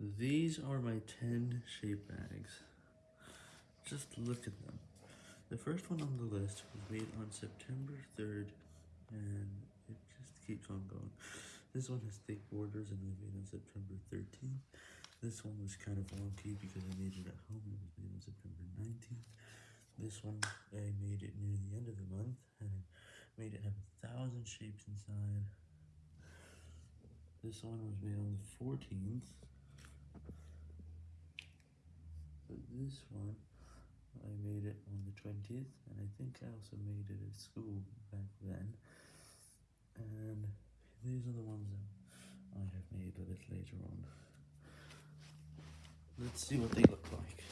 These are my 10 shape bags. Just look at them. The first one on the list was made on September 3rd, and it just keeps on going. This one has thick borders and was made on September 13th. This one was kind of wonky because I made it at home and it was made on September 19th. This one, I made it near the end of the month, and made it have a thousand shapes inside. This one was made on the 14th. This one, I made it on the 20th, and I think I also made it at school back then. And these are the ones that I have made a bit later on. Let's see what they look like.